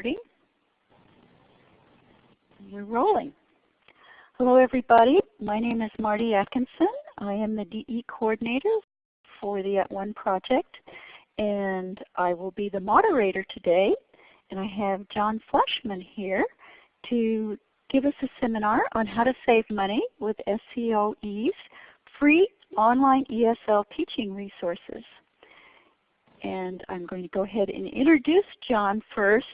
recording. We're rolling. Hello everybody, my name is Marty Atkinson. I am the DE coordinator for the At One project and I will be the moderator today. And I have John Fleshman here to give us a seminar on how to save money with SCOE's free online ESL teaching resources. And I'm going to go ahead and introduce John first,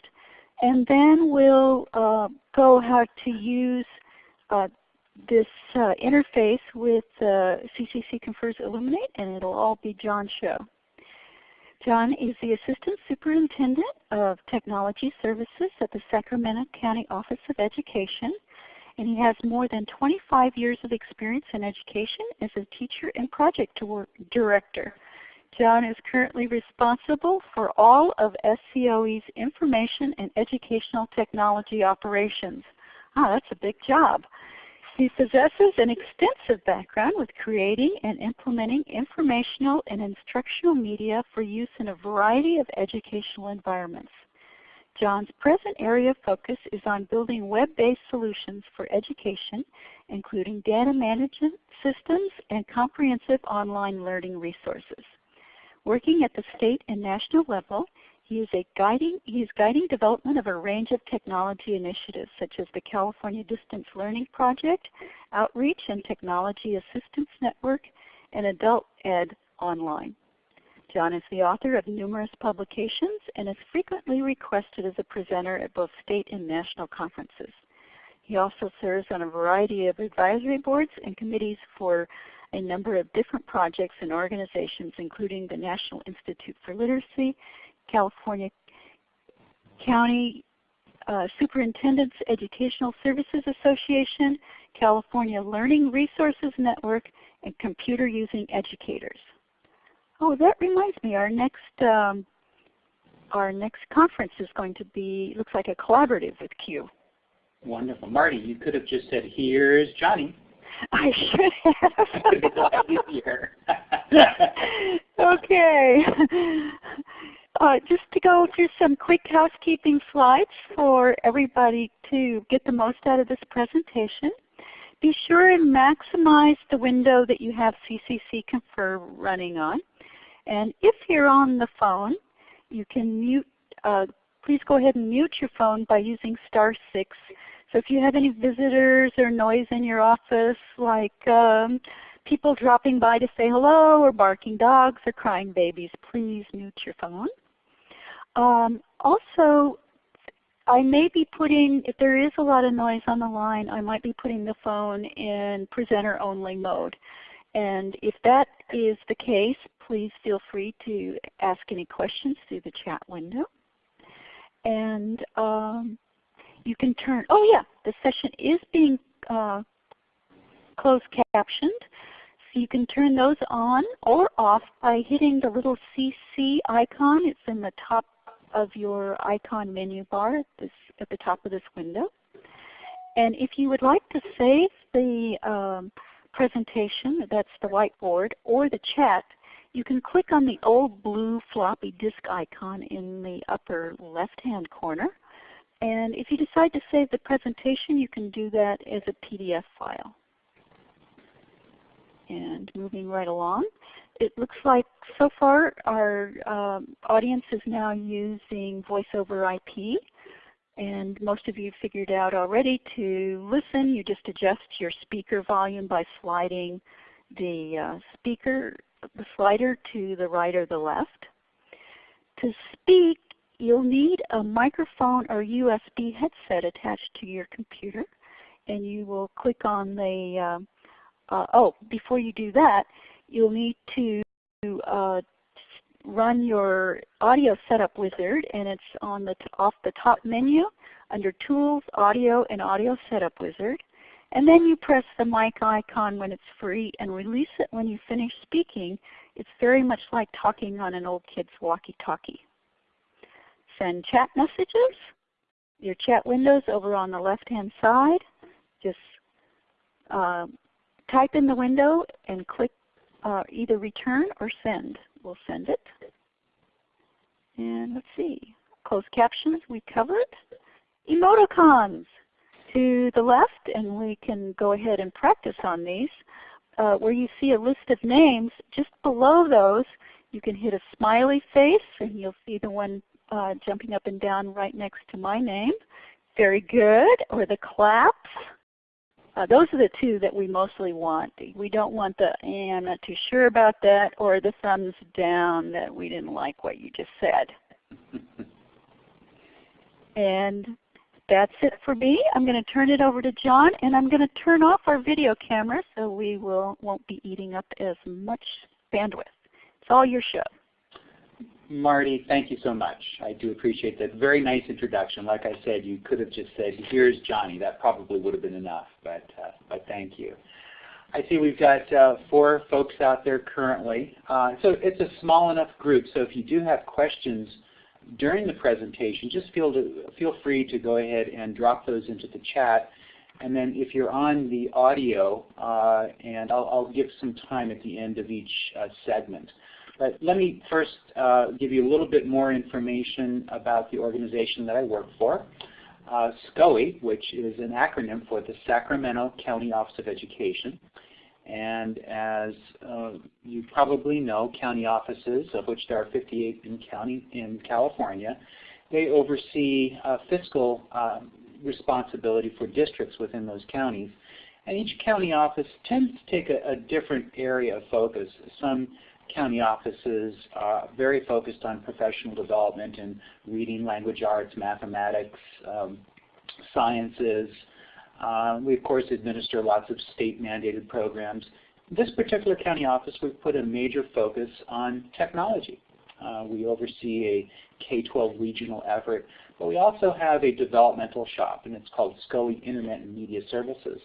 and then we'll uh, go how to use uh, this uh, interface with CCC Confers Elluminate, and it'll all be John's show. John is the Assistant Superintendent of Technology Services at the Sacramento County Office of Education, and he has more than 25 years of experience in education as a teacher and project director. John is currently responsible for all of SCOE's information and educational technology operations. Ah, that's a big job. He possesses an extensive background with creating and implementing informational and instructional media for use in a variety of educational environments. John's present area of focus is on building web-based solutions for education, including data management systems and comprehensive online learning resources. Working at the state and national level, he is, guiding, he is guiding development of a range of technology initiatives such as the California Distance Learning Project, Outreach and Technology Assistance Network, and Adult Ed Online. John is the author of numerous publications and is frequently requested as a presenter at both state and national conferences. He also serves on a variety of advisory boards and committees for a number of different projects and organizations including the National Institute for Literacy, California County uh, Superintendents Educational Services Association, California Learning Resources Network, and Computer Using Educators. Oh, that reminds me, our next um, our next conference is going to be looks like a collaborative with CUE. Wonderful, Marty. You could have just said, "Here's Johnny." I should have. It would be a lot easier. okay. Uh, just to go through some quick housekeeping slides for everybody to get the most out of this presentation. Be sure and maximize the window that you have CCC Confer running on. And if you're on the phone, you can mute, uh, please go ahead and mute your phone by using star 6. So if you have any visitors or noise in your office like um, people dropping by to say hello or barking dogs or crying babies, please mute your phone. Um, also, I may be putting, if there is a lot of noise on the line, I might be putting the phone in presenter only mode. And if that is the case, please feel free to ask any questions through the chat window. And um, you can turn, oh yeah, the session is being uh, closed captioned. So you can turn those on or off by hitting the little CC icon. It's in the top of your icon menu bar at, this, at the top of this window. And if you would like to save the um, presentation, that's the whiteboard, or the chat, you can click on the old blue floppy disk icon in the upper left-hand corner. And if you decide to save the presentation, you can do that as a PDF file. And moving right along, it looks like so far our um, audience is now using voice over IP. And most of you figured out already to listen, you just adjust your speaker volume by sliding the uh, speaker, the slider to the right or the left. To speak, you'll need a microphone or USB headset attached to your computer. And you will click on the, uh, uh, oh, before you do that, you'll need to uh, run your audio setup wizard and it's on the off the top menu under Tools, Audio, and Audio Setup Wizard. And then you press the mic icon when it's free and release it when you finish speaking. It's very much like talking on an old kid's walkie-talkie. Send chat messages. Your chat window's over on the left-hand side. Just uh, type in the window and click uh, either return or send. We'll send it. And let's see. closed captions we covered. Emoticons to the left, and we can go ahead and practice on these. Uh, where you see a list of names, just below those you can hit a smiley face and you'll see the one uh, jumping up and down right next to my name. Very good. Or the claps. Uh, those are the two that we mostly want. We don't want the eh, I'm not too sure about that or the thumbs down that we didn't like what you just said. and that's it for me. I'm going to turn it over to John and I'm going to turn off our video camera so we will, won't be eating up as much bandwidth. It's all your show. Marty, thank you so much. I do appreciate that. Very nice introduction. Like I said, you could have just said, here's Johnny. That probably would have been enough, but, uh, but thank you. I see we've got uh, four folks out there currently. Uh, so it's a small enough group, so if you do have questions during the presentation, just feel, to, feel free to go ahead and drop those into the chat. And then if you're on the audio, uh, and I'll, I'll, give some time at the end of each uh, segment. But let me first uh, give you a little bit more information about the organization that I work for. Uh, SCOE, which is an acronym for the Sacramento County Office of Education. And as uh, you probably know, county offices, of which there are 58 in, county, in California, they oversee uh, fiscal uh, responsibility for districts within those counties. And each county office tends to take a, a different area of focus. Some county offices are very focused on professional development in reading, language arts, mathematics, um, sciences. Uh, we of course administer lots of state mandated programs. This particular county office, we've put a major focus on technology. Uh, we oversee a K-12 regional effort, but we also have a developmental shop, and it's called SCOE Internet and Media Services.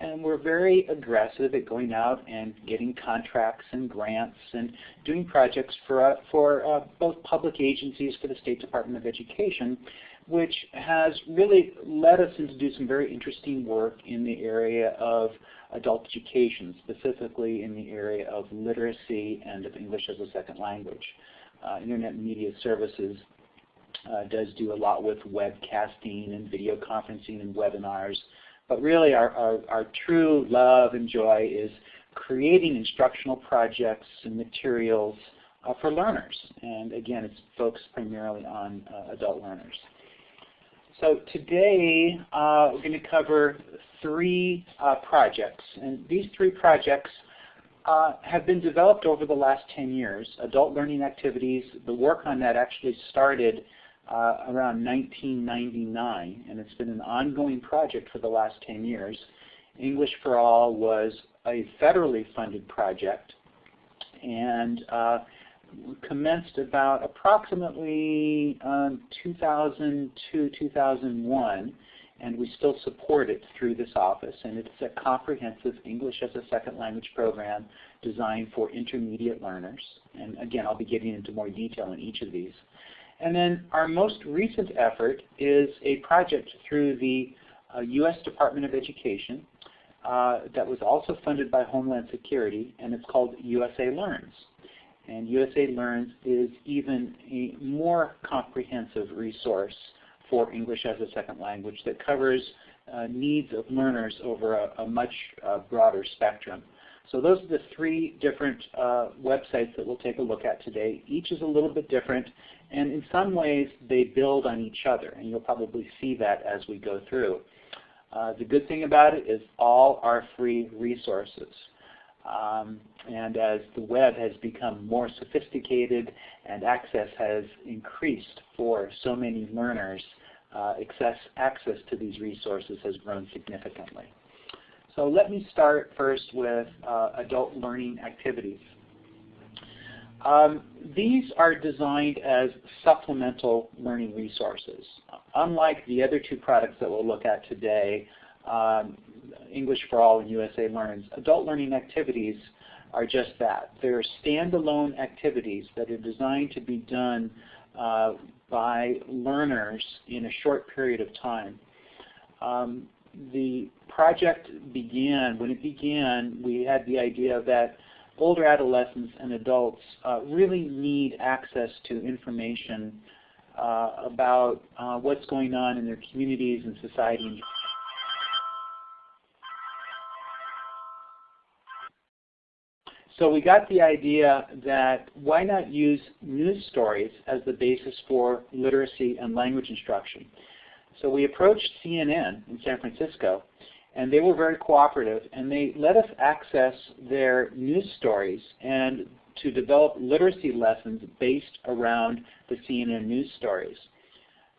And we're very aggressive at going out and getting contracts and grants and doing projects for, uh, for uh, both public agencies for the State Department of Education, which has really led us into do some very interesting work in the area of adult education, specifically in the area of literacy and of English as a second language. Uh, Internet Media Services uh, does do a lot with webcasting and video conferencing and webinars. But really our, our, our true love and joy is creating instructional projects and materials uh, for learners. And again, it's focused primarily on uh, adult learners. So today uh, we're going to cover three uh, projects. And these three projects uh, have been developed over the last 10 years. Adult learning activities, the work on that actually started uh, around 1999, and it's been an ongoing project for the last 10 years. English for All was a federally funded project, and uh, commenced about approximately um, 2002, 2001, and we still support it through this office. And it's a comprehensive English as a second language program designed for intermediate learners. And again, I'll be getting into more detail in each of these. And then our most recent effort is a project through the uh, U.S. Department of Education uh, that was also funded by Homeland Security, and it's called USA Learns. And USA Learns is even a more comprehensive resource for English as a second language that covers uh, needs of learners over a, a much uh, broader spectrum. So those are the three different uh, websites that we'll take a look at today. Each is a little bit different, and in some ways they build on each other, and you'll probably see that as we go through. Uh, the good thing about it is all are free resources. Um, and as the web has become more sophisticated and access has increased for so many learners, uh, access, access to these resources has grown significantly. So let me start first with uh, adult learning activities. Um, these are designed as supplemental learning resources. Unlike the other two products that we'll look at today, um, English for All and USA Learns, adult learning activities are just that. They're standalone activities that are designed to be done uh, by learners in a short period of time. Um, the project began, when it began, we had the idea that older adolescents and adults uh, really need access to information uh, about uh, what's going on in their communities and society. So we got the idea that why not use news stories as the basis for literacy and language instruction. So we approached CNN in San Francisco and they were very cooperative and they let us access their news stories and to develop literacy lessons based around the CNN news stories.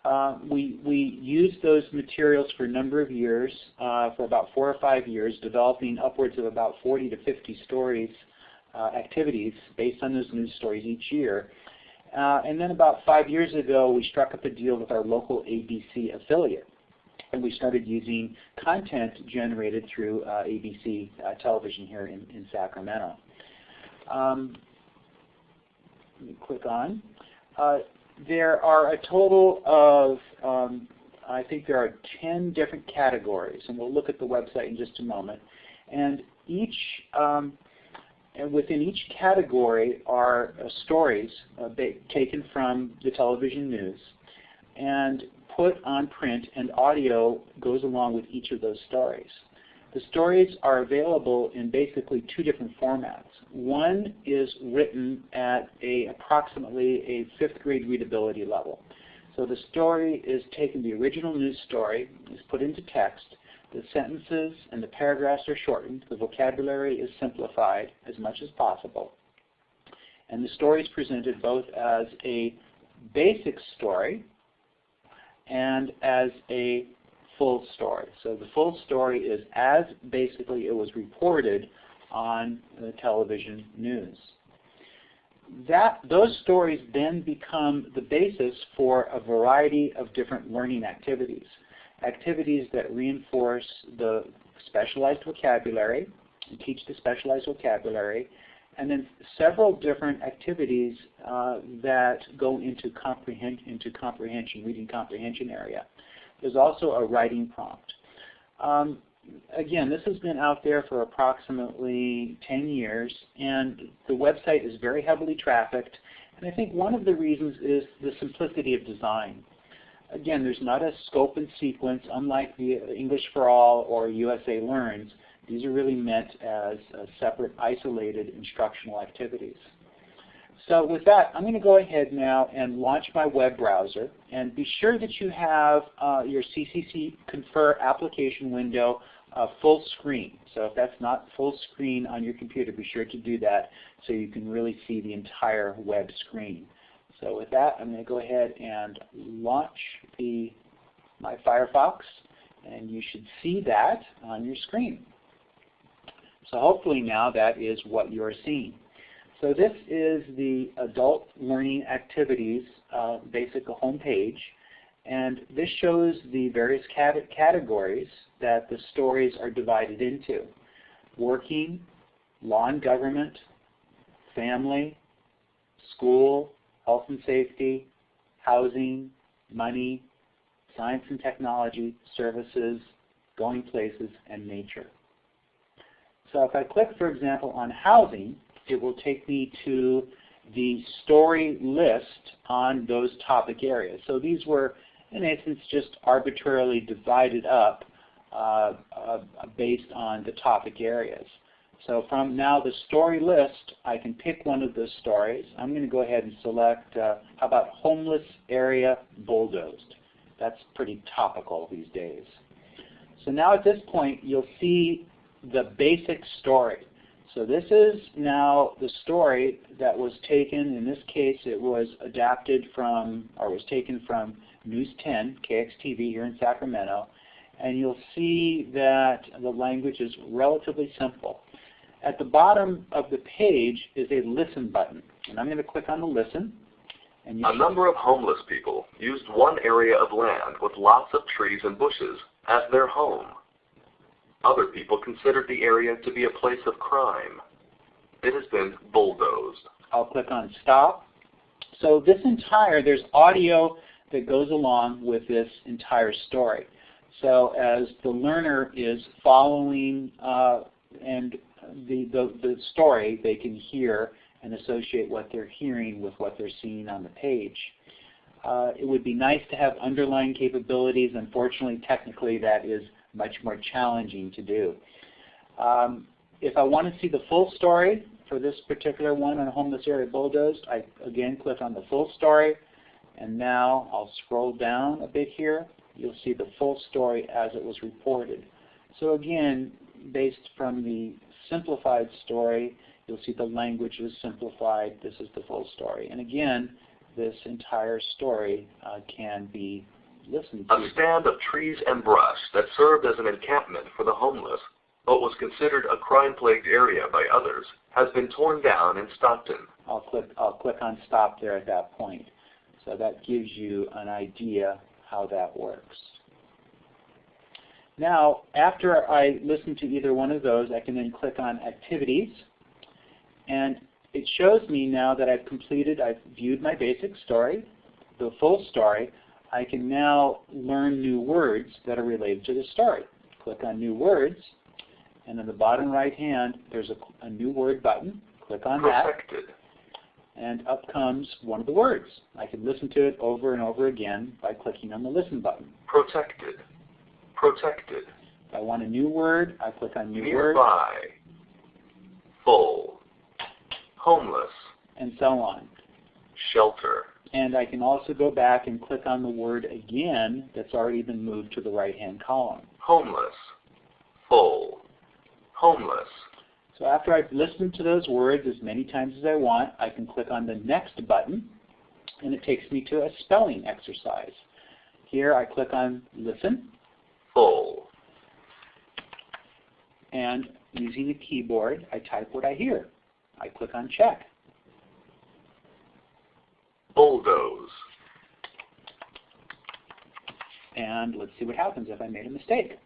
Uh, we, we used those materials for a number of years, uh, for about four or five years, developing upwards of about 40 to 50 stories, activities based on those news stories each year. Uh, and then about five years ago, we struck up a deal with our local ABC affiliate. And we started using content generated through uh, ABC uh, television here in, in Sacramento. Um, let me click on. Uh, there are a total of, um, I think there are 10 different categories, and we'll look at the website in just a moment. And each, um, and within each category are uh, stories uh, taken from the television news and put on print, and audio goes along with each of those stories. The stories are available in basically two different formats. One is written at a approximately a fifth grade readability level. So the story is taken, the original news story is put into text. The sentences and the paragraphs are shortened. The vocabulary is simplified as much as possible. And the story is presented both as a basic story and as a full story. So the full story is as basically it was reported on the television news. That, those stories then become the basis for a variety of different learning activities. Activities that reinforce the specialized vocabulary, and teach the specialized vocabulary, and then several different activities uh, that go into, into comprehension, reading comprehension area. There's also a writing prompt. Um, again, this has been out there for approximately 10 years, and the website is very heavily trafficked. And I think one of the reasons is the simplicity of design. Again, there's not a scope and sequence, unlike the English for All or USA Learns. These are really meant as uh, separate, isolated instructional activities. So with that, I'm going to go ahead now and launch my web browser. And be sure that you have uh, your CCC Confer application window uh, full screen. So if that's not full screen on your computer, be sure to do that so you can really see the entire web screen. So with that, I'm going to go ahead and launch the my Firefox. And you should see that on your screen. So hopefully now that is what you're seeing. So this is the adult learning activities uh, basic homepage. And this shows the various cat categories that the stories are divided into. Working, law and government, family, school, health and safety, housing, money, science and technology, services, going places, and nature. So if I click, for example, on housing, it will take me to the story list on those topic areas. So these were, in essence, just arbitrarily divided up uh, uh, based on the topic areas. So from now the story list, I can pick one of those stories. I'm going to go ahead and select, uh, how about homeless area bulldozed? That's pretty topical these days. So now at this point, you'll see the basic story. So this is now the story that was taken, in this case it was adapted from, or was taken from News 10, KXTV here in Sacramento, and you'll see that the language is relatively simple. At the bottom of the page is a listen button, and I'm going to click on the listen. a number of homeless people used one area of land with lots of trees and bushes as their home. Other people considered the area to be a place of crime. It has been bulldozed. I'll click on stop. So this entire, there's audio that goes along with this entire story. So as the learner is following uh, and the, the, the story, they can hear and associate what they're hearing with what they're seeing on the page. Uh, it would be nice to have underlying capabilities. Unfortunately, technically, that is much more challenging to do. Um, if I want to see the full story for this particular one on homeless area bulldozed, I again click on the full story. And now I'll scroll down a bit here. You'll see the full story as it was reported. So again, based from the simplified story, you'll see the language is simplified. This is the full story. And again, this entire story uh, can be listened to. A stand of trees and brush that served as an encampment for the homeless, but was considered a crime-plagued area by others, has been torn down in Stockton. I'll click, I'll click on stop there at that point. So that gives you an idea how that works. Now, after I listen to either one of those, I can then click on Activities. And it shows me now that I've completed, I've viewed my basic story, the full story. I can now learn new words that are related to the story. Click on New Words, and in the bottom right hand, there's a, a New Word button. Click on Protected. that and up comes one of the words. I can listen to it over and over again by clicking on the Listen button. Protected. Protected. If I want a new word, I click on New Word, Nearby. Full. Homeless. and so on. Shelter. And I can also go back and click on the word again that's already been moved to the right-hand column. Homeless. Full. Homeless. So after I've listened to those words as many times as I want, I can click on the Next button, and it takes me to a spelling exercise. Here I click on Listen, Full. and using the keyboard, I type what I hear. I click on Check. Bulldoze. And let's see what happens if I made a mistake.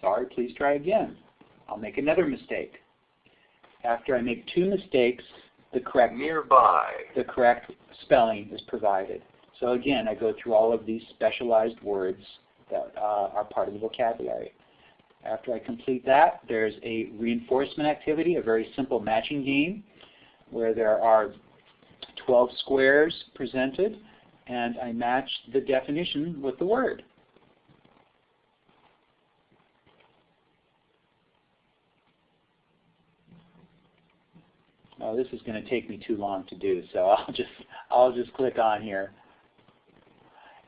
Sorry, please try again. I'll make another mistake. After I make two mistakes, the correct, Nearby. the correct spelling is provided. So again, I go through all of these specialized words that uh, are part of the vocabulary. After I complete that, there's a reinforcement activity, a very simple matching game, where there are 12 squares presented, and I match the definition with the word. Oh, this is going to take me too long to do, so I'll just I'll just click on here.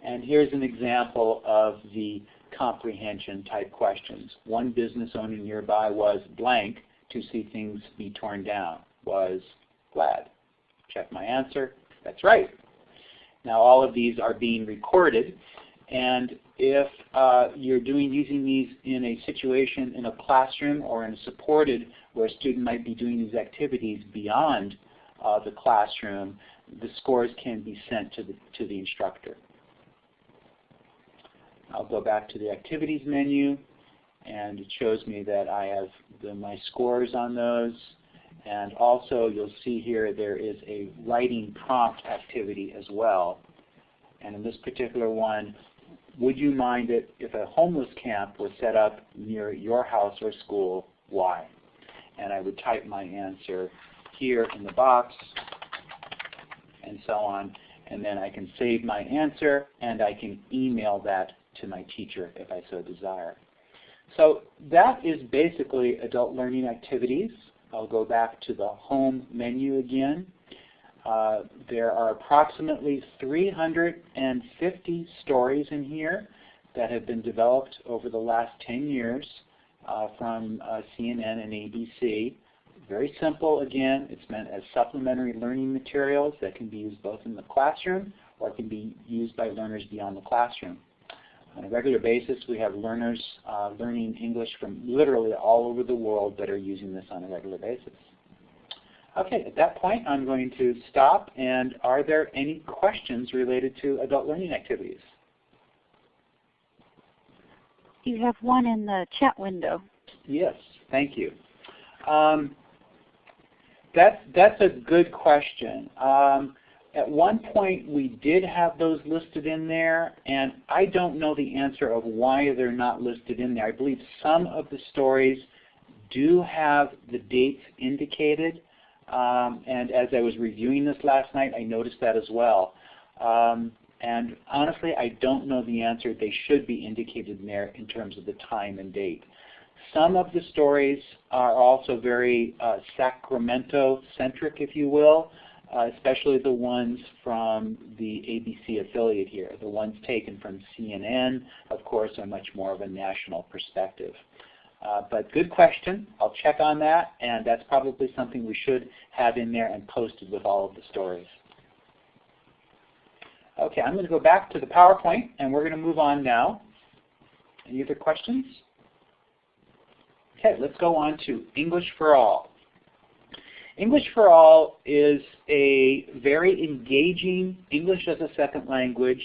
And here's an example of the comprehension type questions. One business owner nearby was blank to see things be torn down. Was glad. Check my answer. That's right. Now all of these are being recorded and if uh, you're doing using these in a situation in a classroom or in a supported where a student might be doing these activities beyond uh, the classroom, the scores can be sent to the, to the instructor. I'll go back to the activities menu and it shows me that I have the, my scores on those and also you'll see here there is a writing prompt activity as well. And in this particular one, would you mind it if a homeless camp was set up near your house or school? Why? And I would type my answer here in the box and so on. And then I can save my answer and I can email that to my teacher if I so desire. So that is basically adult learning activities. I'll go back to the home menu again. Uh, there are approximately 350 stories in here that have been developed over the last 10 years uh, from uh, CNN and ABC. Very simple again. It's meant as supplementary learning materials that can be used both in the classroom or can be used by learners beyond the classroom. On a regular basis, we have learners uh, learning English from literally all over the world that are using this on a regular basis. Okay, at that point I'm going to stop and are there any questions related to adult learning activities? You have one in the chat window. Yes, thank you. Um, that's, that's a good question. Um, at one point we did have those listed in there and I don't know the answer of why they're not listed in there. I believe some of the stories do have the dates indicated um, and as I was reviewing this last night I noticed that as well. Um, And honestly, I don't know the answer. They should be indicated in there in terms of the time and date. Some of the stories are also very uh, Sacramento-centric, if you will, uh, especially the ones from the ABC affiliate here. The ones taken from CNN, of course, are much more of a national perspective. Uh, but good question. I'll check on that, and that's probably something we should have in there and posted with all of the stories. Okay, I'm going to go back to the PowerPoint, and we're going to move on now. Any other questions? Okay, let's go on to English for All. English for All is a very engaging English as a second language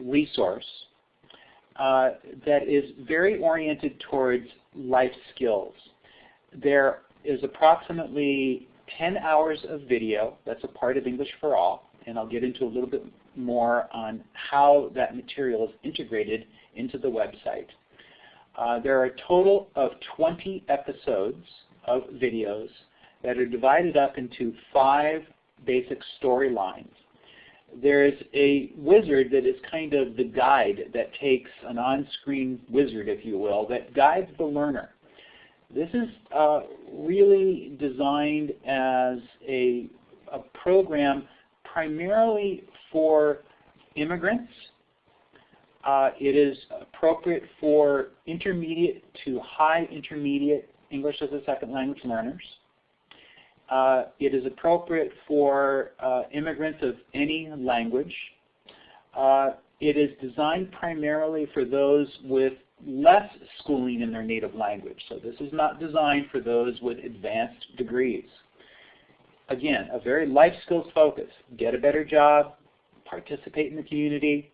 resource uh, that is very oriented towards life skills. There is approximately 10 hours of video that's a part of English for All, and I'll get into a little bit more on how that material is integrated into the website. Uh, there are a total of 20 episodes of videos that are divided up into five basic storylines. There's a wizard that is kind of the guide that takes an on-screen wizard, if you will, that guides the learner. This is uh, really designed as a, a program primarily for immigrants. Uh, it is appropriate for intermediate to high intermediate English as a second language learners. Uh, it is appropriate for uh, immigrants of any language. Uh, it is designed primarily for those with less schooling in their native language. So this is not designed for those with advanced degrees. Again, a very life skills focus. Get a better job, participate in the community,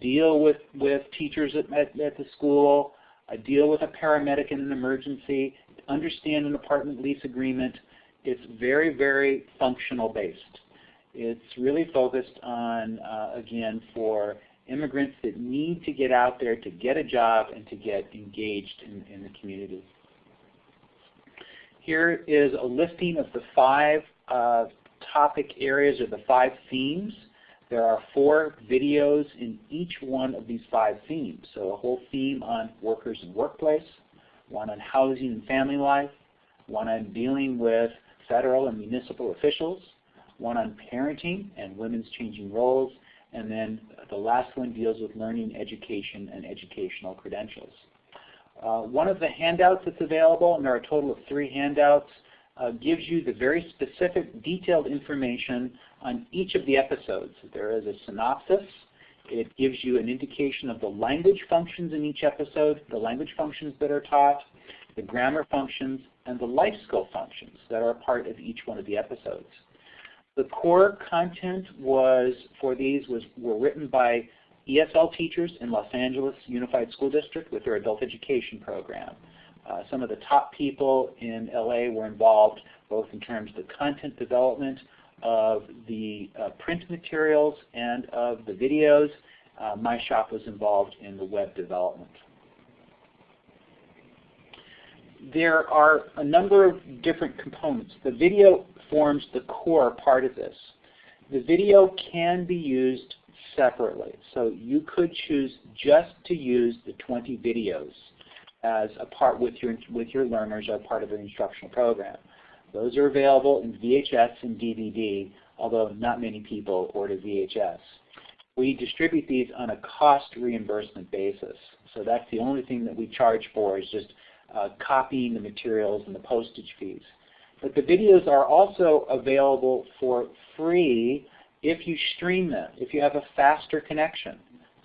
deal with, with teachers at, at, at the school, uh, deal with a paramedic in an emergency, understand an apartment lease agreement. It's very, very functional based. It's really focused on, uh, again, for immigrants that need to get out there to get a job and to get engaged in, in the community. Here is a listing of the five uh, topic areas or the five themes. There are four videos in each one of these five themes. So a whole theme on workers and workplace, one on housing and family life, one on dealing with federal and municipal officials, one on parenting and women's changing roles, and then the last one deals with learning, education, and educational credentials. Uh, one of the handouts that's available, and there are a total of three handouts, uh, gives you the very specific detailed information on each of the episodes. There is a synopsis. It gives you an indication of the language functions in each episode, the language functions that are taught, the grammar functions, and the life skill functions that are a part of each one of the episodes. The core content was for these was were written by ESL teachers in Los Angeles Unified School District with their adult education program. Uh, some of the top people in LA were involved both in terms of the content development of the uh, print materials and of the videos. Uh, my shop was involved in the web development. There are a number of different components. The video forms the core part of this. The video can be used separately. So you could choose just to use the 20 videos as a part with your, with your learners or part of an instructional program. Those are available in VHS and DVD, although not many people order VHS. We distribute these on a cost reimbursement basis. So that's the only thing that we charge for is just uh, copying the materials and the postage fees. But the videos are also available for free if you stream them, if you have a faster connection.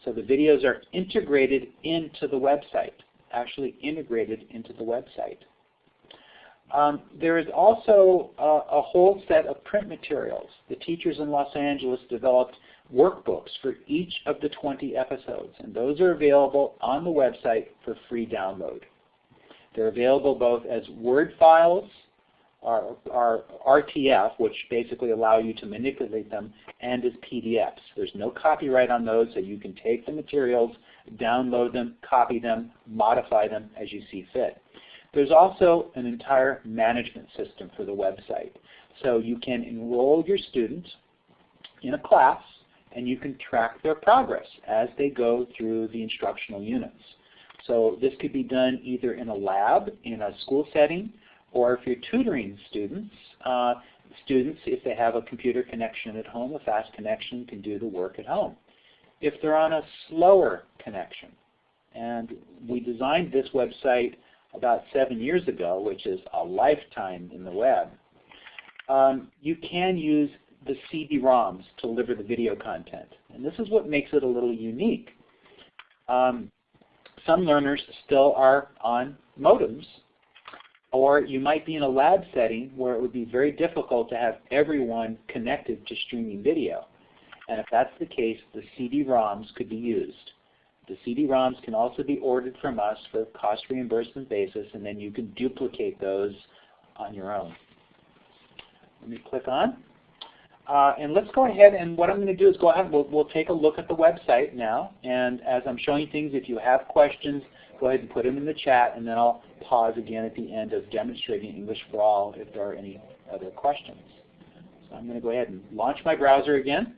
So the videos are integrated into the website, actually integrated into the website. Um, there is also a whole set of print materials. The teachers in Los Angeles developed workbooks for each of the 20 episodes, and those are available on the website for free download. They're available both as Word files or, are RTF, which basically allow you to manipulate them, and as PDFs. There's no copyright on those, so you can take the materials, download them, copy them, modify them as you see fit. There's also an entire management system for the website. So you can enroll your students in a class, and you can track their progress as they go through the instructional units. So this could be done either in a lab, in a school setting, or if you're tutoring students, uh, students, if they have a computer connection at home, a fast connection, can do the work at home. If they're on a slower connection, and we designed this website about seven years ago, which is a lifetime in the web, um, you can use the CD-ROMs to deliver the video content. And this is what makes it a little unique. Um, some learners still are on modems, or you might be in a lab setting where it would be very difficult to have everyone connected to streaming video. And if that's the case, the CD-ROMs could be used. The CD-ROMs can also be ordered from us for a cost reimbursement basis, and then you can duplicate those on your own. Let me click on. Uh, and let's go ahead and what I'm going to do is go ahead, we'll, we'll take a look at the website now. And as I'm showing things, if you have questions, go ahead and put them in the chat, and then I'll pause again at the end of demonstrating English for All if there are any other questions. So I'm going to go ahead and launch my browser again.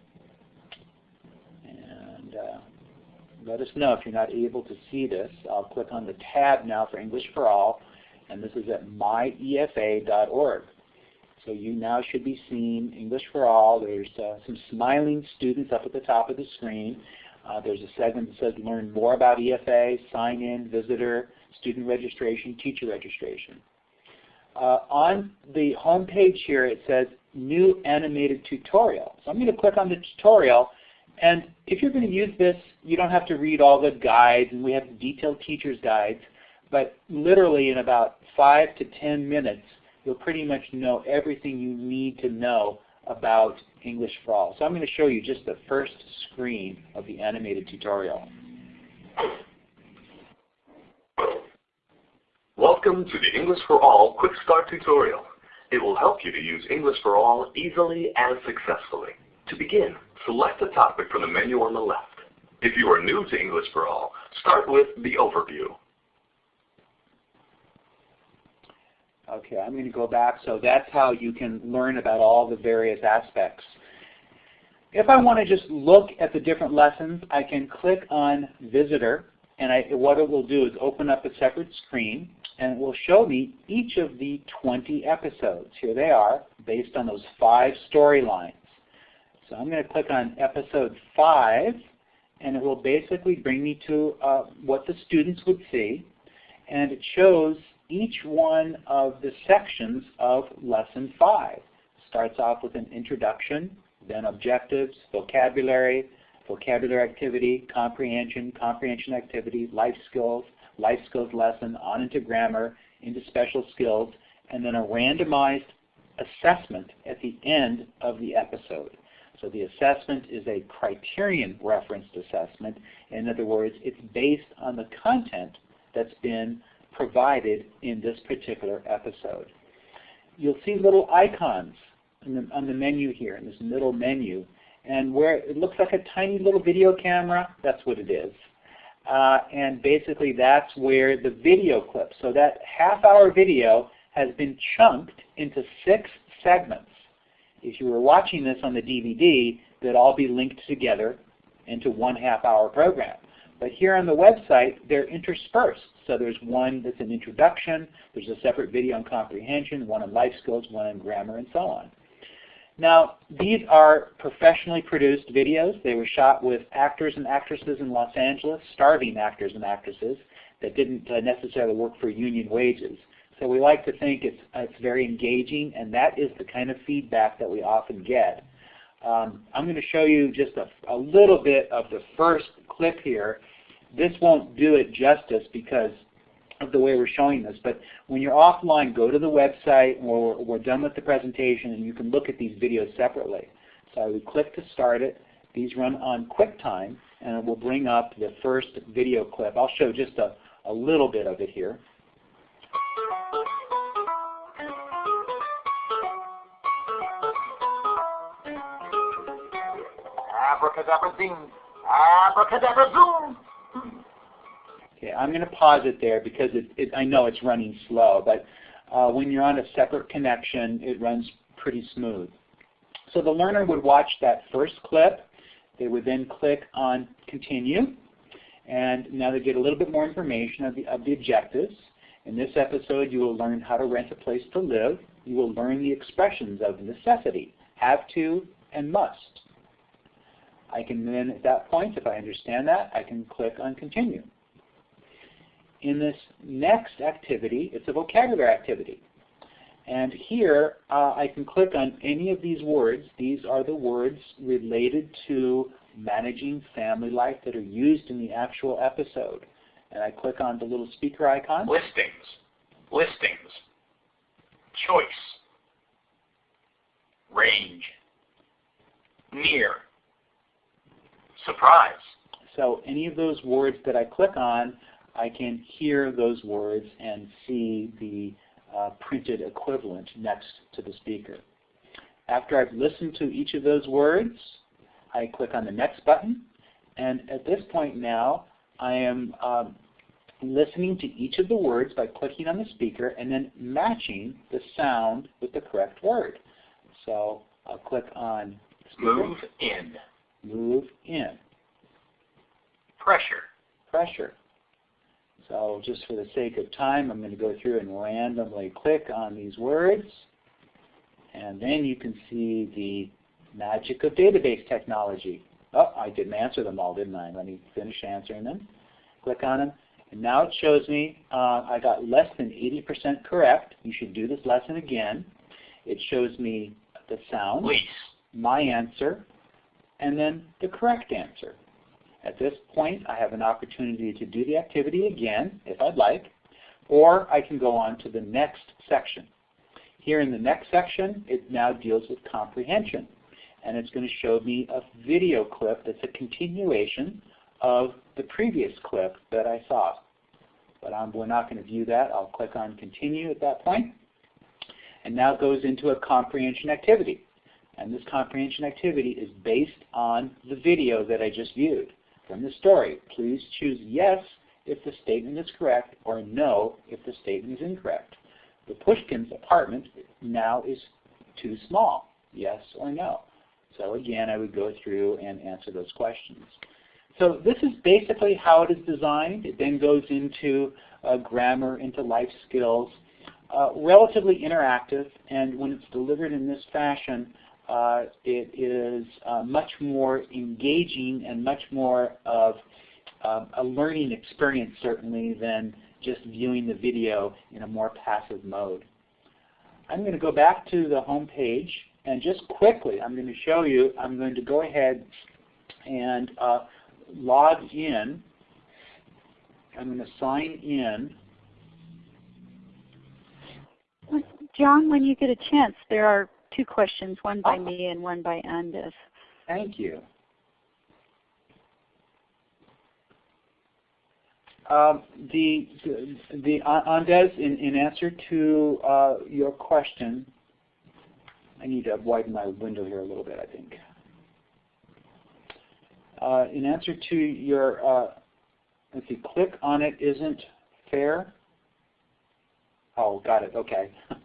And uh, let us know if you're not able to see this. I'll click on the tab now for English for All, and this is at myefa.org. So you now should be seeing English for All. There's uh, some smiling students up at the top of the screen. Uh, there's a segment that says learn more about EFA, sign in, visitor, student registration, teacher registration. Uh, on the home page here it says new animated tutorial. So I'm going to click on the tutorial and if you're going to use this you don't have to read all the guides and we have detailed teacher's guides but literally in about 5 to 10 minutes you'll pretty much know everything you need to know about English for All. So I'm going to show you just the first screen of the animated tutorial. Welcome to the English for All Quick Start tutorial. It will help you to use English for All easily and successfully. To begin, select a topic from the menu on the left. If you are new to English for All, start with the overview. Okay, I'm going to go back. So that's how you can learn about all the various aspects. If I want to just look at the different lessons, I can click on Visitor, and I, what it will do is open up a separate screen, and it will show me each of the 20 episodes. Here they are, based on those five storylines. So I'm going to click on Episode 5, and it will basically bring me to uh, what the students would see, and it shows each one of the sections of Lesson 5. Starts off with an introduction, then objectives, vocabulary, vocabulary activity, comprehension, comprehension activity, life skills, life skills lesson, on into grammar, into special skills, and then a randomized assessment at the end of the episode. So the assessment is a criterion referenced assessment. In other words, it's based on the content that's been provided in this particular episode. You'll see little icons the, on the menu here, in this middle menu, and where it looks like a tiny little video camera, that's what it is. Uh, and basically that's where the video clip, so that half hour video has been chunked into six segments. If you were watching this on the DVD, they'd all be linked together into one half hour program. But here on the website, they're interspersed. So there's one that's an introduction, there's a separate video on comprehension, one on life skills, one on grammar, and so on. Now, these are professionally produced videos. They were shot with actors and actresses in Los Angeles, starving actors and actresses that didn't uh, necessarily work for union wages. So we like to think it's, uh, it's very engaging, and that is the kind of feedback that we often get. Um, I'm going to show you just a, a little bit of the first clip here. This won't do it justice because of the way we're showing this, but when you're offline, go to the website or we're done with the presentation and you can look at these videos separately. So I would click to start it. These run on QuickTime and it will bring up the first video clip. I'll show just a, a little bit of it here. Abracadabra zing, abracadabra zoom. Okay, I'm going to pause it there because it, it, I know it's running slow, but uh, when you're on a separate connection, it runs pretty smooth. So the learner would watch that first clip, They would then click on continue. And now they get a little bit more information of the, of the objectives. In this episode, you will learn how to rent a place to live. You will learn the expressions of necessity, have to, and must. I can then, at that point, if I understand that, I can click on continue. In this next activity, it's a vocabulary activity. And here, uh, I can click on any of these words. These are the words related to managing family life that are used in the actual episode. And I click on the little speaker icon. Listings. Listings. Choice. Range. Near. Surprise. So any of those words that I click on, I can hear those words and see the uh, printed equivalent next to the speaker. After I've listened to each of those words, I click on the next button. And at this point now, I am um, listening to each of the words by clicking on the speaker and then matching the sound with the correct word. So I'll click on speaker. Move in. Move in. Pressure. Pressure. So just for the sake of time, I'm going to go through and randomly click on these words. And then you can see the magic of database technology. Oh, I didn't answer them all, didn't I? Let me finish answering them. Click on them. And now it shows me uh, I got less than 80% correct. You should do this lesson again. It shows me the sound, Lease. my answer, and then the correct answer. At this point, I have an opportunity to do the activity again, if I'd like, or I can go on to the next section. Here in the next section, it now deals with comprehension. And it's going to show me a video clip that's a continuation of the previous clip that I saw. But I'm, we're not going to view that. I'll click on Continue at that point. And now it goes into a comprehension activity. And this comprehension activity is based on the video that I just viewed from the story. Please choose yes if the statement is correct or no if the statement is incorrect. The Pushkin's apartment now is too small, yes or no. So again, I would go through and answer those questions. So this is basically how it is designed. It then goes into uh, grammar, into life skills, uh, relatively interactive, and when it's delivered in this fashion, uh, it is uh, much more engaging and much more of um, a learning experience certainly than just viewing the video in a more passive mode. I'm going to go back to the home page and just quickly I'm going to show you, I'm going to go ahead and uh, log in. I'm going to sign in. John, when you get a chance, there are two questions, one by me and one by Andes. Thank you. Um, the, the, the Andes, in, in answer to uh, your question, I need to widen my window here a little bit, I think. Uh, in answer to your, uh, let's see, click on it isn't fair. Oh, got it, okay.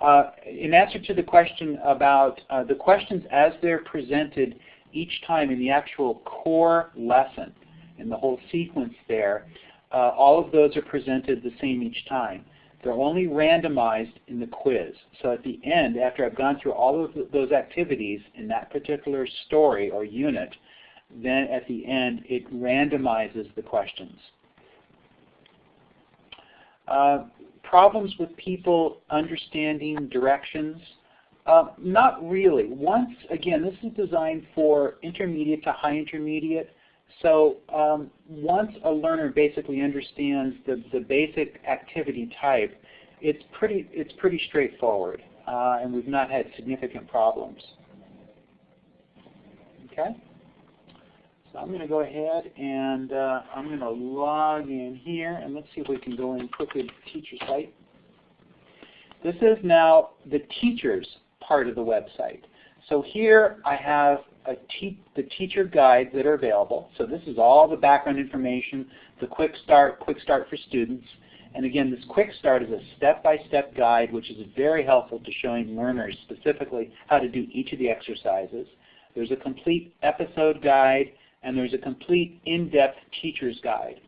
Uh, in answer to the question about uh, the questions as they're presented each time in the actual core lesson, in the whole sequence there, uh, all of those are presented the same each time. They're only randomized in the quiz. So at the end, after I've gone through all of those activities in that particular story or unit, then at the end it randomizes the questions. Uh, problems with people understanding directions? Uh, not really. Once, again, this is designed for intermediate to high intermediate. So um, once a learner basically understands the, the basic activity type, it's pretty, it's pretty straightforward, uh, and we've not had significant problems. Okay? So I'm going to go ahead and uh, I'm going to log in here and let's see if we can go in quickly to the teacher site. This is now the teachers part of the website. So here I have te the teacher guides that are available. So this is all the background information, the quick start, quick start for students. And again, this quick start is a step-by-step -step guide which is very helpful to showing learners specifically how to do each of the exercises. there's a complete episode guide, and there's a complete in-depth teacher's guide.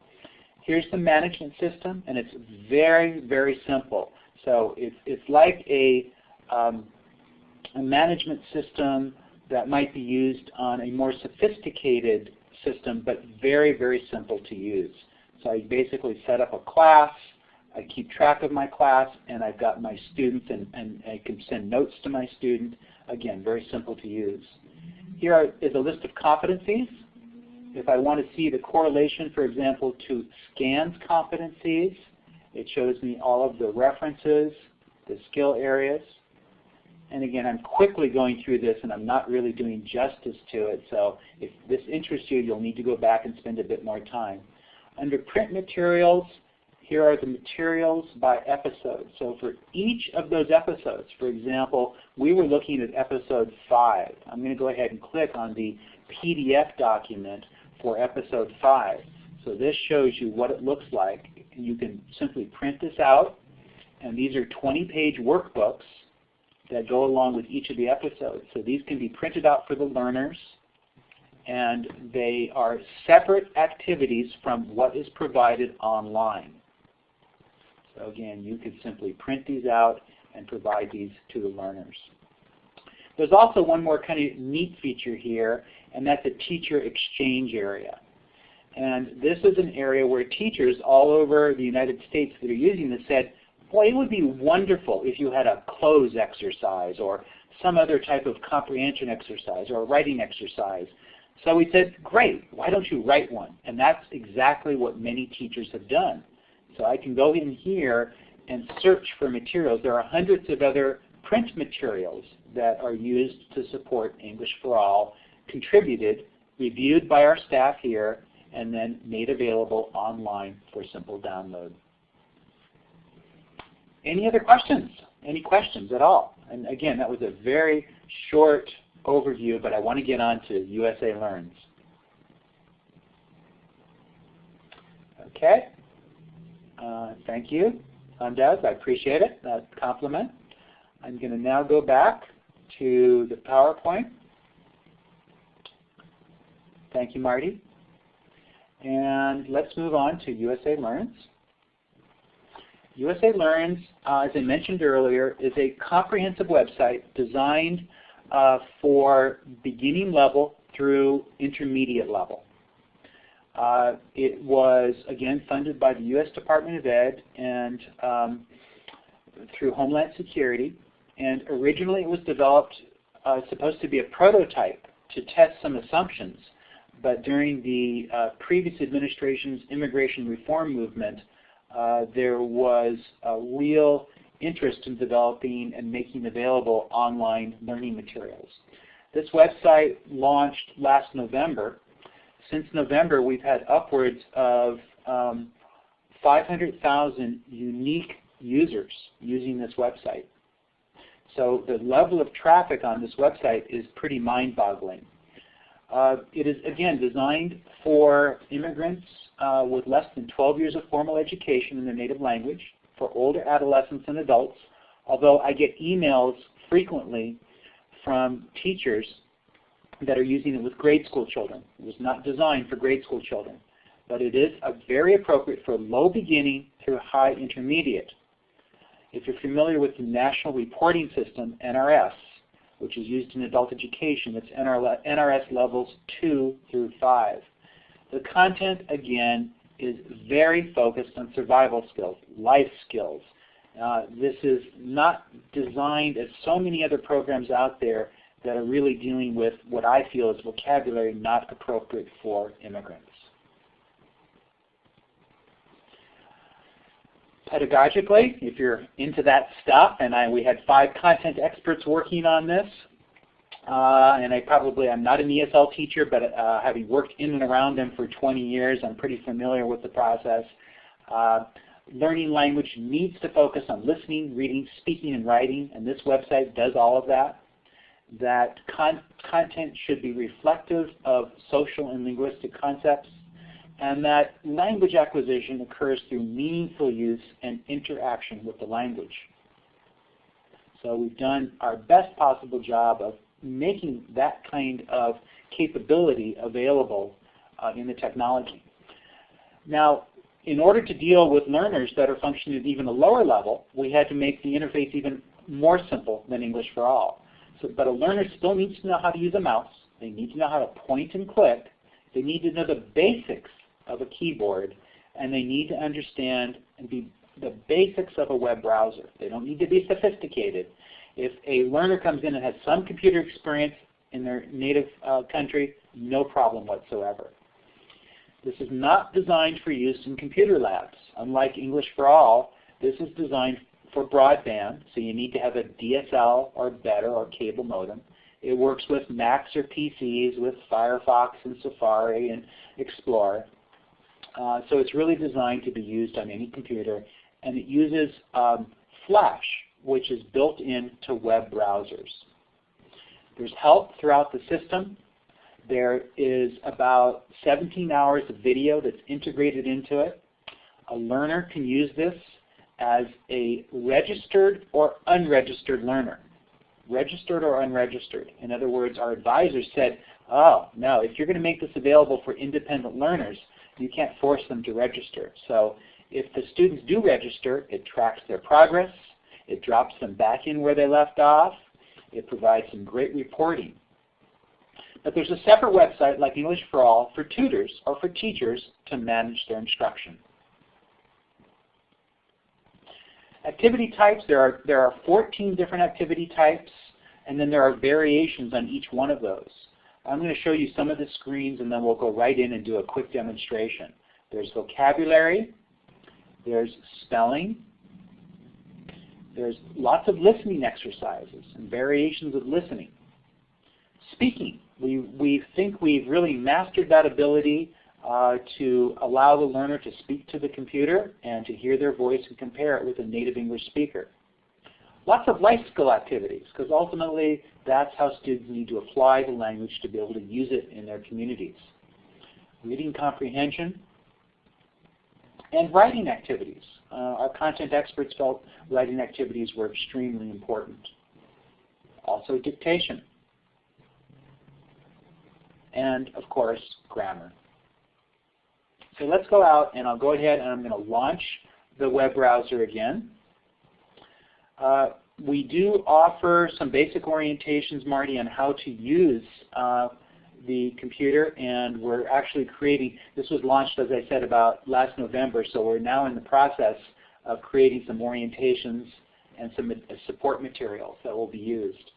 Here's the management system, and it's very, very simple. So it's, it's like a, um, a management system that might be used on a more sophisticated system, but very, very simple to use. So I basically set up a class, I keep track of my class, and I've got my students, and, and I can send notes to my student. Again, very simple to use. Here is a list of competencies. If I want to see the correlation, for example, to SCANS competencies, it shows me all of the references, the skill areas. And again, I'm quickly going through this and I'm not really doing justice to it. So if this interests you, you'll need to go back and spend a bit more time. Under print materials, here are the materials by episode. So for each of those episodes, for example, we were looking at episode 5. I'm going to go ahead and click on the PDF document for episode 5. So this shows you what it looks like. You can simply print this out, and these are 20-page workbooks that go along with each of the episodes. So these can be printed out for the learners, and they are separate activities from what is provided online. So again, you could simply print these out and provide these to the learners. There's also one more kind of neat feature here, and that's a teacher exchange area. And this is an area where teachers all over the United States that are using this said, boy, it would be wonderful if you had a cloze exercise or some other type of comprehension exercise or a writing exercise. So we said, great, why don't you write one? And that's exactly what many teachers have done. So I can go in here and search for materials. There are hundreds of other print materials that are used to support English for All, contributed, reviewed by our staff here, and then made available online for simple download. Any other questions? Any questions at all? And again, that was a very short overview, but I want to get on to USA Learns. Okay. Uh, thank you, Andez. I appreciate it, that compliment. I'm going to now go back to the PowerPoint. Thank you, Marty. And let's move on to USA Learns. USA Learns, uh, as I mentioned earlier, is a comprehensive website designed uh, for beginning level through intermediate level. Uh, it was, again, funded by the U.S. Department of Ed and um, through Homeland Security. And originally it was developed, uh, supposed to be a prototype to test some assumptions. But during the uh, previous administration's immigration reform movement, uh, there was a real interest in developing and making available online learning materials. This website launched last November since November, we've had upwards of um, 500,000 unique users using this website. So the level of traffic on this website is pretty mind-boggling. Uh, it is, again, designed for immigrants uh, with less than 12 years of formal education in their native language, for older adolescents and adults, although I get emails frequently from teachers that are using it with grade school children. It was not designed for grade school children, but it is very appropriate for low beginning through high intermediate. If you're familiar with the National Reporting System, NRS, which is used in adult education, it's NRS levels 2 through 5. The content, again, is very focused on survival skills, life skills. Uh, this is not designed as so many other programs out there that are really dealing with what I feel is vocabulary not appropriate for immigrants. Pedagogically, if you're into that stuff, and I, we had five content experts working on this, uh, and I probably, I'm not an ESL teacher, but uh, having worked in and around them for 20 years, I'm pretty familiar with the process. Uh, learning language needs to focus on listening, reading, speaking, and writing, and this website does all of that that con content should be reflective of social and linguistic concepts, and that language acquisition occurs through meaningful use and interaction with the language. So we've done our best possible job of making that kind of capability available uh, in the technology. Now, in order to deal with learners that are functioning at even a lower level, we had to make the interface even more simple than English for All. So, but a learner still needs to know how to use a mouse. They need to know how to point and click. They need to know the basics of a keyboard, and they need to understand and be the basics of a web browser. They don't need to be sophisticated. If a learner comes in and has some computer experience in their native uh, country, no problem whatsoever. This is not designed for use in computer labs. Unlike English for All, this is designed for broadband, so you need to have a DSL or better or cable modem. It works with Macs or PCs with Firefox and Safari and Explorer. Uh, so it's really designed to be used on any computer, and it uses um, Flash, which is built into web browsers. There's help throughout the system. There is about 17 hours of video that's integrated into it. A learner can use this as a registered or unregistered learner. Registered or unregistered. In other words, our advisors said, oh, no, if you're going to make this available for independent learners, you can't force them to register. So if the students do register, it tracks their progress, it drops them back in where they left off, it provides some great reporting. But there's a separate website like English for All for tutors or for teachers to manage their instruction. Activity types, there are, there are 14 different activity types, and then there are variations on each one of those. I'm going to show you some of the screens, and then we'll go right in and do a quick demonstration. There's vocabulary, there's spelling, there's lots of listening exercises and variations of listening. Speaking, we, we think we've really mastered that ability uh, to allow the learner to speak to the computer and to hear their voice and compare it with a native English speaker. Lots of life skill activities, because ultimately that's how students need to apply the language to be able to use it in their communities. Reading comprehension and writing activities. Uh, our content experts felt writing activities were extremely important. Also dictation. And of course, grammar. So let's go out and I'll go ahead and I'm going to launch the web browser again. Uh, we do offer some basic orientations, Marty, on how to use uh, the computer and we're actually creating, this was launched as I said about last November, so we're now in the process of creating some orientations and some support materials that will be used.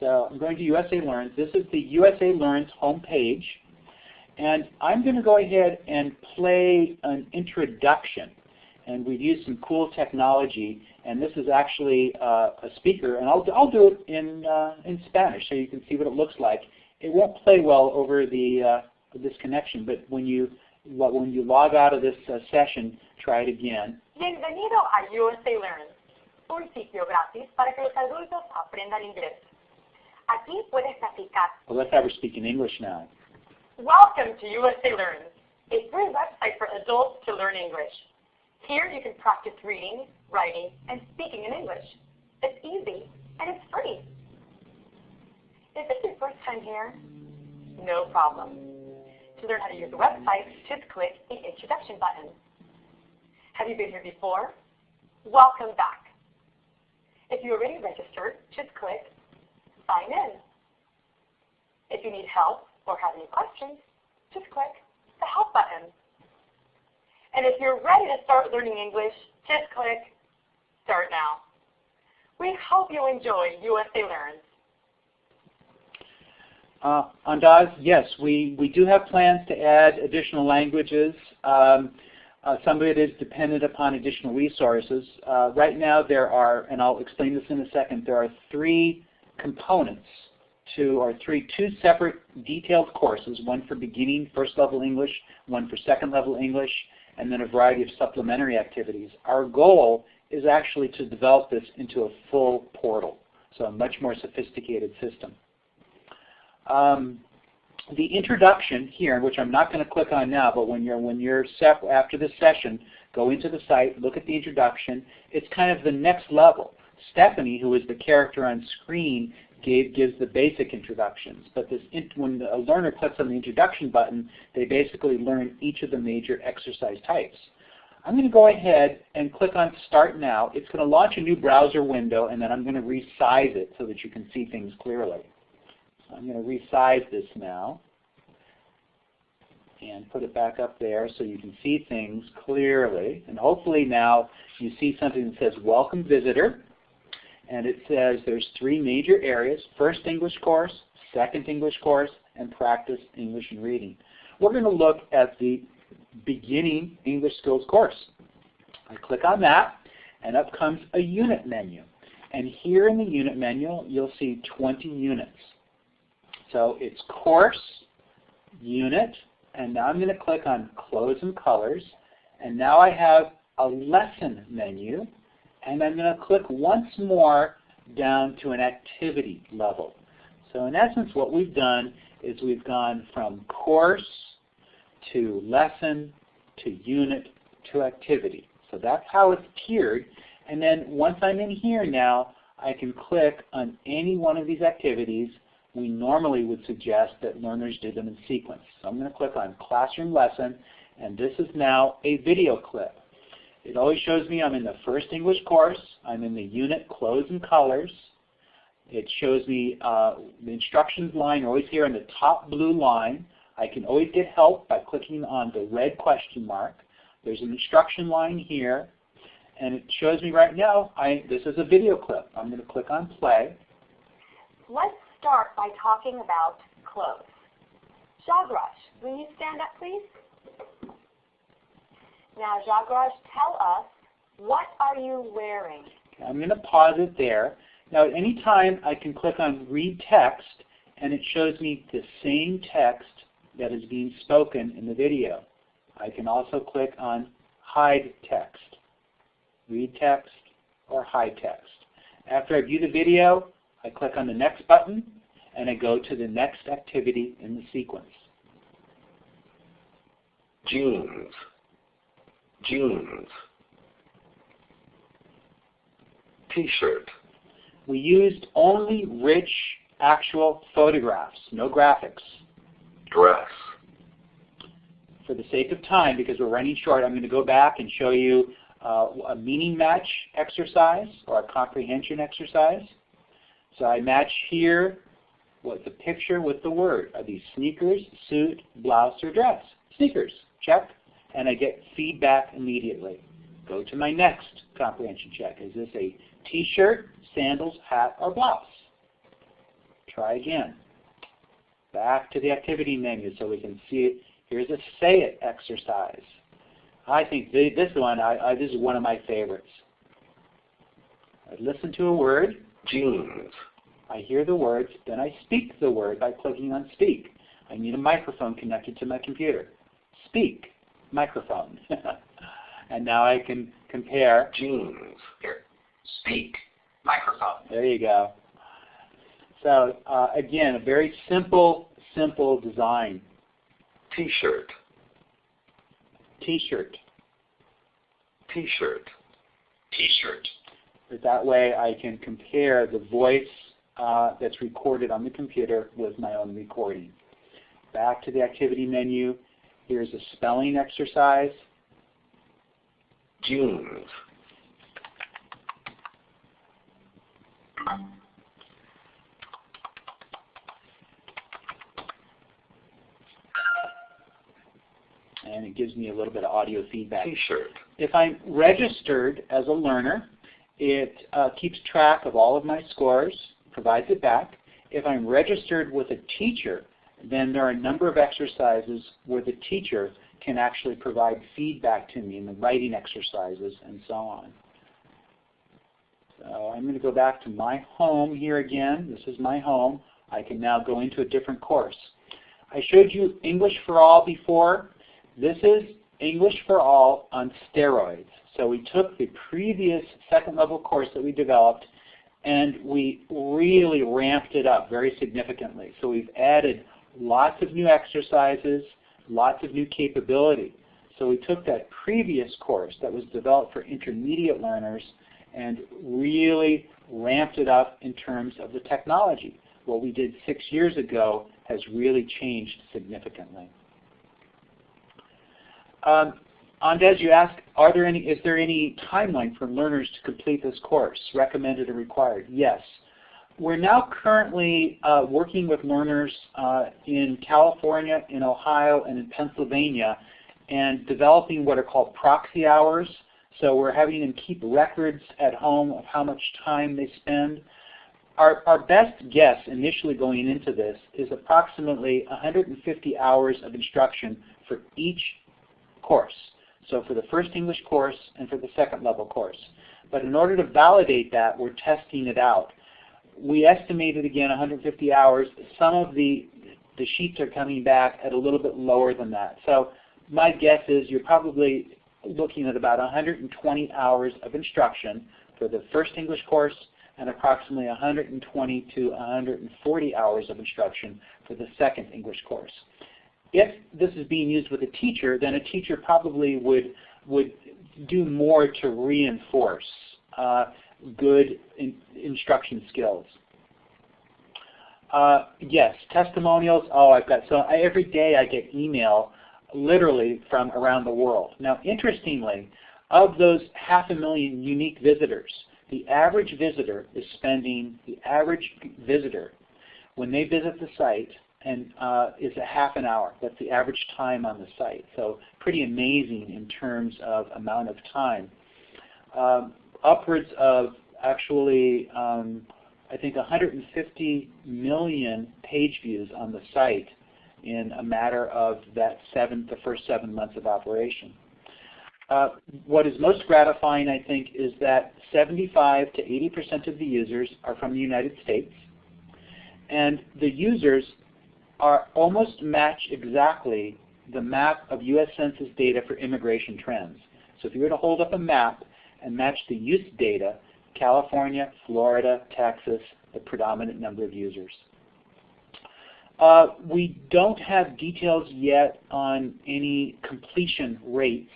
So I'm going to USA Learns. This is the USA Learns homepage. And I'm going to go ahead and play an introduction. And we've used some cool technology. And this is actually uh, a speaker. And I'll, I'll do it in, uh, in Spanish so you can see what it looks like. It won't play well over the, uh, this connection, but when you, when you log out of this uh, session, try it again. Bienvenido a USA Learns, un sitio gratis para que los adultos aprendan inglés. Aquí puedes practicar. Well, let's have her speak in English now. Welcome to USA Learns, a free website for adults to learn English. Here you can practice reading, writing, and speaking in English. It's easy and it's free. Is this is your first time here? No problem. To learn how to use the website, just click the introduction button. Have you been here before? Welcome back. If you already registered, just click sign in. If you need help or have any questions, just click the help button. And if you're ready to start learning English, just click start now. We hope you enjoy USA Learns. Uh, Andaz, yes, we, we do have plans to add additional languages. Um, uh, some of it is dependent upon additional resources. Uh, right now there are, and I'll explain this in a second, there are three components to, or three, two separate detailed courses, one for beginning first level English, one for second level English, and then a variety of supplementary activities. Our goal is actually to develop this into a full portal, so a much more sophisticated system. Um, the introduction here, which I'm not going to click on now, but when you're when you're after this session, go into the site, look at the introduction. It's kind of the next level. Stephanie, who is the character on screen, gave, gives the basic introductions. But this when a learner clicks on the introduction button, they basically learn each of the major exercise types. I'm going to go ahead and click on Start Now. It's going to launch a new browser window, and then I'm going to resize it so that you can see things clearly. So I'm going to resize this now and put it back up there so you can see things clearly. And hopefully now you see something that says Welcome Visitor. And it says there's three major areas, first English course, second English course, and practice English and reading. We're going to look at the beginning English skills course. I click on that, and up comes a unit menu. And here in the unit menu, you'll see 20 units. So it's course, unit, and now I'm going to click on clothes and colors. And now I have a lesson menu. And I'm going to click once more down to an activity level. So in essence, what we've done is we've gone from course to lesson to unit to activity. So that's how it's tiered. And then once I'm in here now, I can click on any one of these activities. We normally would suggest that learners do them in sequence. So I'm going to click on Classroom Lesson, and this is now a video clip. It always shows me I'm in the first English course. I'm in the unit Clothes and Colors. It shows me uh, the instructions line always here in the top blue line. I can always get help by clicking on the red question mark. There's an instruction line here, and it shows me right now, I, this is a video clip. I'm going to click on play. Let's start by talking about clothes. Jagraj, will you stand up please? Now Jagraj, tell us, what are you wearing? Okay, I'm going to pause it there. Now at any time I can click on read text and it shows me the same text that is being spoken in the video. I can also click on hide text, read text, or hide text. After I view the video, I click on the next button and I go to the next activity in the sequence. Jeans. Jeans. T-shirt. We used only rich, actual photographs, no graphics. Dress. For the sake of time, because we're running short, I'm going to go back and show you uh, a meaning match exercise or a comprehension exercise. So I match here what the picture with the word. Are these sneakers, suit, blouse, or dress? Sneakers. Check. And I get feedback immediately. Go to my next comprehension check. Is this a t-shirt, sandals, hat, or blouse? Try again. Back to the activity menu so we can see it. Here's a say it exercise. I think this one, I, I, this is one of my favorites. I listen to a word. Jeans. I hear the words, then I speak the word by clicking on speak. I need a microphone connected to my computer. Speak, microphone. and now I can compare. Jeans. Here. Speak. Microphone. There you go. So uh, again, a very simple, simple design. T-shirt. T-shirt. T-shirt. T-shirt. That way I can compare the voice uh, that's recorded on the computer with my own recording. Back to the activity menu. Here's a spelling exercise. Jeans. And it gives me a little bit of audio feedback. T-shirt. If I'm registered as a learner, it uh, keeps track of all of my scores, provides it back. If I'm registered with a teacher, then there are a number of exercises where the teacher can actually provide feedback to me in the writing exercises and so on. So I'm going to go back to my home here again. This is my home. I can now go into a different course. I showed you English for All before. This is English for All on steroids. So we took the previous second level course that we developed and we really ramped it up very significantly. So we've added lots of new exercises, lots of new capability. So we took that previous course that was developed for intermediate learners and really ramped it up in terms of the technology. What we did six years ago has really changed significantly. Um, Andez, you asked, are there any, is there any timeline for learners to complete this course, recommended or required? Yes. We're now currently uh, working with learners uh, in California, in Ohio, and in Pennsylvania, and developing what are called proxy hours. So we're having them keep records at home of how much time they spend. Our, our best guess initially going into this is approximately 150 hours of instruction for each course. So for the first English course and for the second level course. But in order to validate that, we're testing it out we estimated again 150 hours. Some of the the sheets are coming back at a little bit lower than that. So my guess is you're probably looking at about 120 hours of instruction for the first English course and approximately 120 to 140 hours of instruction for the second English course. If this is being used with a teacher, then a teacher probably would, would do more to reinforce. Uh, good in instruction skills. Uh, yes, testimonials. Oh, I've got so I, every day I get email literally from around the world. Now, interestingly, of those half a million unique visitors, the average visitor is spending the average visitor when they visit the site and uh, is a half an hour. That's the average time on the site. So pretty amazing in terms of amount of time. Um, upwards of actually, um, I think 150 million page views on the site in a matter of that seven, the first seven months of operation. Uh, what is most gratifying, I think, is that 75 to 80% of the users are from the United States, and the users are almost match exactly the map of U.S. Census data for immigration trends. So if you were to hold up a map and match the use data, California, Florida, Texas, the predominant number of users. Uh, we don't have details yet on any completion rates.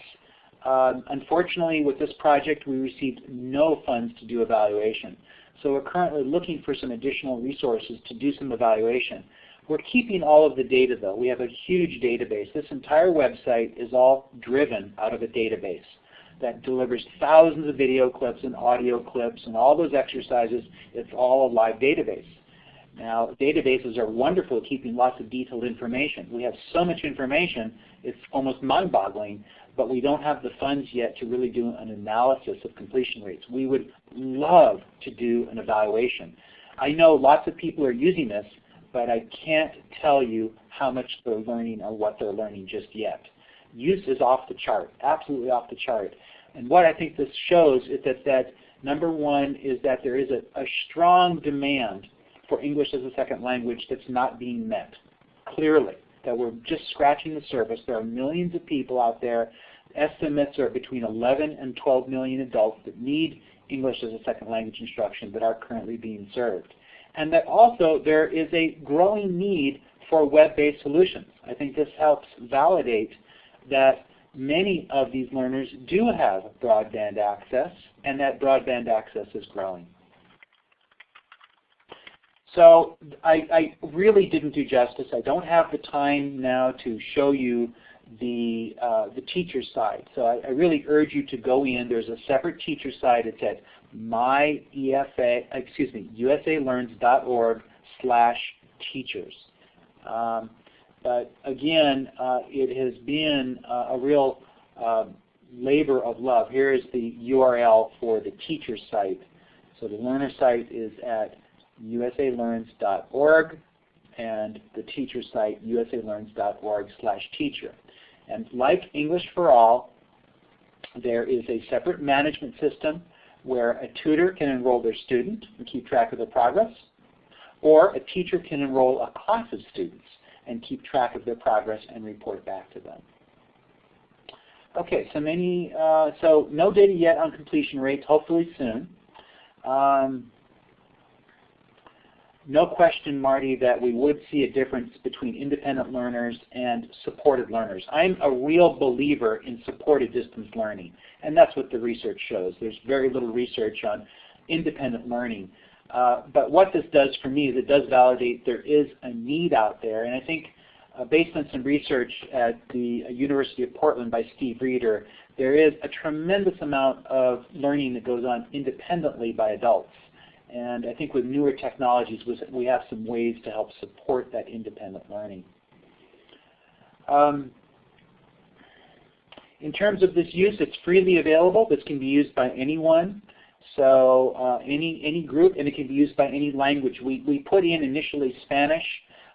Um, unfortunately, with this project, we received no funds to do evaluation. So we're currently looking for some additional resources to do some evaluation. We're keeping all of the data though. We have a huge database. This entire website is all driven out of a database that delivers thousands of video clips and audio clips and all those exercises. It's all a live database. Now, databases are wonderful at keeping lots of detailed information. We have so much information, it's almost mind-boggling, but we don't have the funds yet to really do an analysis of completion rates. We would love to do an evaluation. I know lots of people are using this, but I can't tell you how much they're learning or what they're learning just yet use is off the chart, absolutely off the chart. And what I think this shows is that, that number one is that there is a, a strong demand for English as a second language that's not being met, clearly, that we're just scratching the surface. There are millions of people out there. Estimates are between 11 and 12 million adults that need English as a second language instruction that are currently being served. And that also there is a growing need for web-based solutions. I think this helps validate that many of these learners do have broadband access and that broadband access is growing. So I, I, really didn't do justice. I don't have the time now to show you the, uh, the teacher side. So I, I, really urge you to go in. There's a separate teacher side. It's at myefa, excuse me, usalearns.org slash teachers. Um, but again, uh, it has been uh, a real uh, labor of love. Here is the URL for the teacher site. So the learner site is at usalearns.org and the teacher site usalearns.org slash teacher. And like English for All, there is a separate management system where a tutor can enroll their student and keep track of their progress, or a teacher can enroll a class of students and keep track of their progress and report back to them. Okay, so many, uh, so no data yet on completion rates, hopefully soon. Um, no question, Marty, that we would see a difference between independent learners and supported learners. I'm a real believer in supported distance learning, and that's what the research shows. There's very little research on independent learning. Uh, but what this does for me is it does validate there is a need out there, and I think uh, based on some research at the University of Portland by Steve Reder, there is a tremendous amount of learning that goes on independently by adults. And I think with newer technologies, we have some ways to help support that independent learning. Um, in terms of this use, it's freely available. This can be used by anyone. So uh, any, any group, and it can be used by any language. We, we put in initially Spanish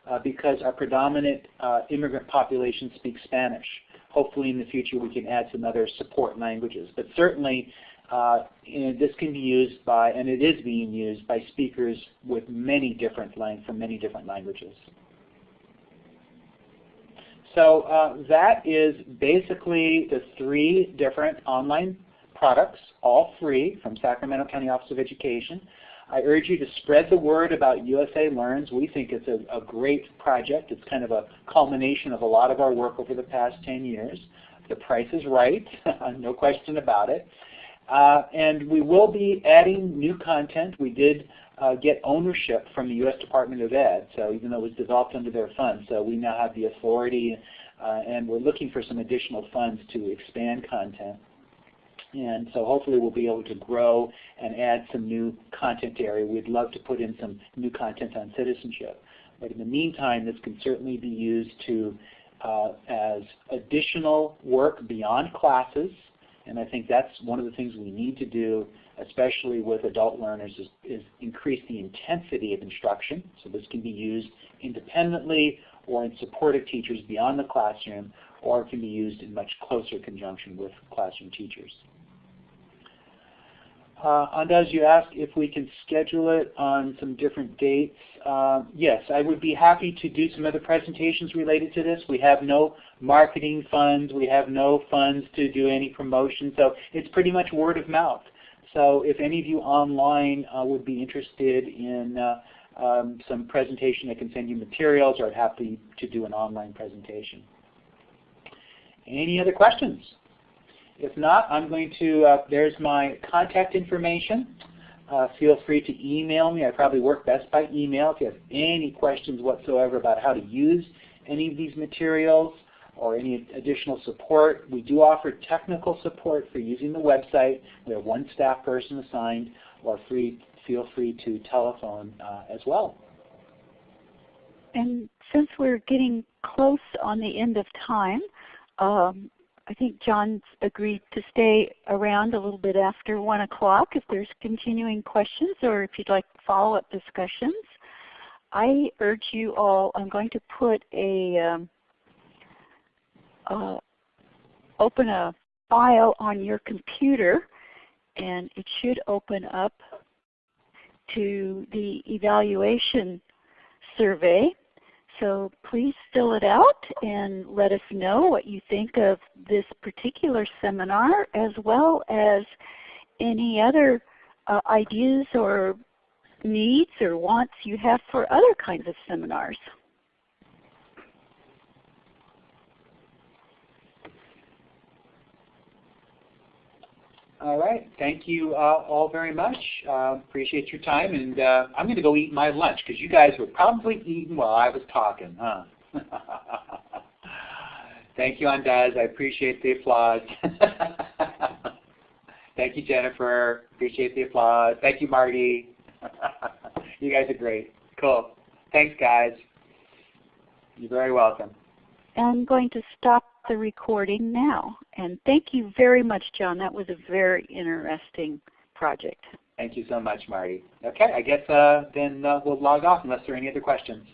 uh, because our predominant uh, immigrant population speaks Spanish. Hopefully in the future we can add some other support languages. But certainly uh, this can be used by, and it is being used by speakers with many different lang from many different languages. So uh, that is basically the three different online products, all free from Sacramento County Office of Education. I urge you to spread the word about USA Learns. We think it's a, a great project. It's kind of a culmination of a lot of our work over the past 10 years. The price is right, no question about it. Uh, and we will be adding new content. We did uh, get ownership from the U.S. Department of Ed, so even though it was developed under their funds, so we now have the authority, uh, and we're looking for some additional funds to expand content. And so hopefully we'll be able to grow and add some new content area. We'd love to put in some new content on citizenship. But in the meantime, this can certainly be used to uh, as additional work beyond classes. And I think that's one of the things we need to do, especially with adult learners, is, is increase the intensity of instruction. So this can be used independently or in support of teachers beyond the classroom, or it can be used in much closer conjunction with classroom teachers. Uh, Andaz, you asked if we can schedule it on some different dates. Uh, yes, I would be happy to do some other presentations related to this. We have no marketing funds. We have no funds to do any promotion. So it's pretty much word of mouth. So if any of you online uh, would be interested in uh, um, some presentation, I can send you materials or I'd happy to do an online presentation. Any other questions? If not, I'm going to, uh, there's my contact information. Uh, feel free to email me. I probably work best by email. If you have any questions whatsoever about how to use any of these materials or any additional support, we do offer technical support for using the website. We have one staff person assigned or free, feel free to telephone uh, as well. And since we're getting close on the end of time, um, I think John's agreed to stay around a little bit after 1 o'clock if there's continuing questions or if you'd like follow-up discussions. I urge you all, I'm going to put a, um, uh, open a file on your computer and it should open up to the evaluation survey. So please fill it out and let us know what you think of this particular seminar as well as any other uh, ideas or needs or wants you have for other kinds of seminars. All right. Thank you uh, all very much. Uh, appreciate your time. And uh, I'm going to go eat my lunch because you guys were probably eating while I was talking, huh? Thank you, Andaz. I appreciate the applause. Thank you, Jennifer. Appreciate the applause. Thank you, Marty. you guys are great. Cool. Thanks, guys. You're very welcome. I'm going to stop the recording now. And thank you very much, John. That was a very interesting project. Thank you so much, Marty. Okay, I guess uh, then uh, we'll log off unless there are any other questions.